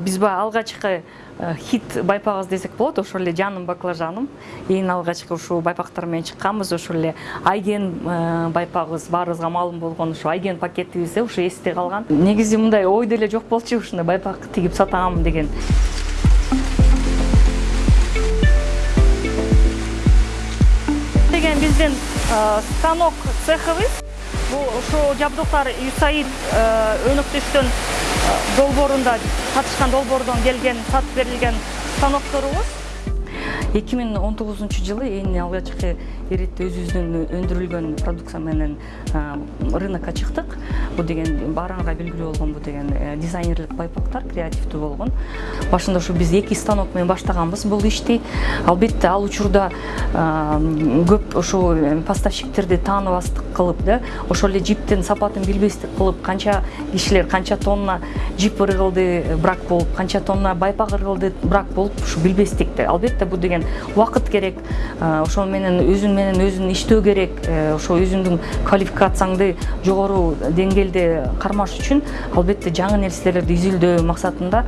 биз баягы алгачкы хит байпагыбыз десек болот ошол эле жаным баклажаным. Эң алгачкы ушул байпактар менен чыкканбыз ошол эле айген байпагыбыз баарыбызга маалым болгон ушу айген пакетибизде ушу эсте калган негизи мындай ой деле жок болчу ушундай байпак тигип сатам деген. Деген биздин станок цехыбыз бул ушул жабдыктар юсаид өнөктөштөн долбоорунда катышкан долбоордон келген сатып берилген станокторубуз эки миң он тогузунчу жылы эң алгачкы эритип өзүбүздүн өндүрүлгөн продукция менен рынокко чыктык. Бул деген баарыңарга белгилүү болгон бул деген э, дизайнерлик байпактар креативдүү болгон. Башында ушу биз эки станок менен баштаганбыз бул ишти. Албетте ал учурда көп ушул э, поставщиктерди тааныбастык кылып да ошол эле жиптин сапатын билбестик кылып канча кишилер канча тонна жип ыргылды брак болуп канча тонна байпак ыргылды брак болуп ушу билбестик да. Албетте бул деген убакыт керек ошол менен өзүң менен өзүң иштөө керек э, ошо өзүңдүн квалификацияңды жогору деңгээлде кармаш үчүн албетте жаңы нерселерди изилдөө максатында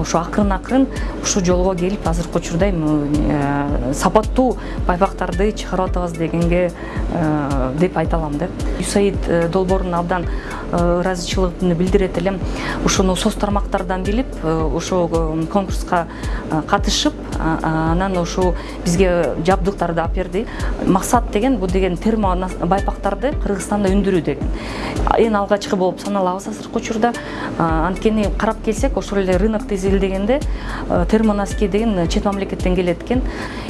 ушу акырын акырын ушул жолго келип азыркы учурда эми э, сапаттуу байпактарды чыгарып атабыз дегенге э, деп айта алам да. Юсаид долбооруна абдан ыраазычылыгымды билдирет элем. Ушуну соц тармактардан билип ошол конкурска катышып анан ушул бизге жабдыктарды алып берди максат деген бул деген термо байпактарды кыргызстанда өндүрүү деген. Эң алгачкы болуп саналабыз азыркы учурда. Анткени карап келсек ошол эле рынокту изилдегенде термоноски деген чет мамлекеттен келет экен.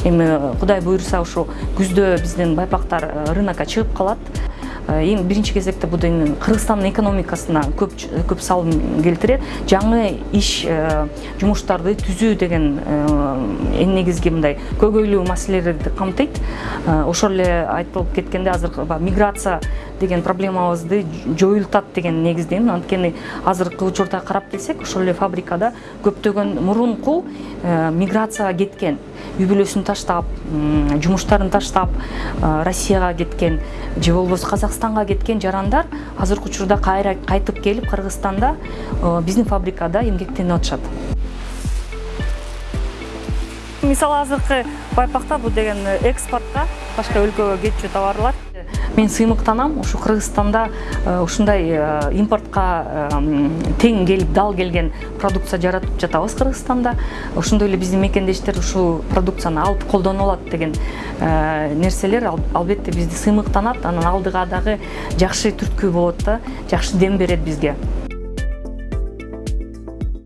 Эми кудай буюрса ушу күздө биздин байпактар рынокко чыгып калат эң биринчи кезекте бул деген кыргызстандын экономикасына көп көп салым келтирет. Жаңы иш э, жумуштарды түзүү деген э, эң негизги мындай көйгөйлүү маселелерди камтыйт. Ошол эле айтылып кеткенде азыр миграция деген проблемабызды жоюлтат деген негиздемин анткени азыркы учурда карап келсек ошол эле фабрикада көптөгөн мурунку миграцияга кеткен үй бүлөсүн таштап жумуштарын таштап россияга кеткен же болбосо казакстанга кеткен жарандар азыркы учурда кайра кайтып келип кыргызстанда биздин фабрикада эмгектенип атышат. Мисалы азыркы байпактар бул деген экспортко башка өлкөгө кетчү товарлар мен сыймыктанам ушу кыргызстанда ушундай импортко тең келип дал келген продукция жаратып жатабыз кыргызстанда ошондой эле биздин мекендештер ушул продукцияны алып колдонуп алат деген нерселер албетте бизди сыймыктанат. Анан алдыга дагы жакшы түрткү болот да жакшы дем берет бизге.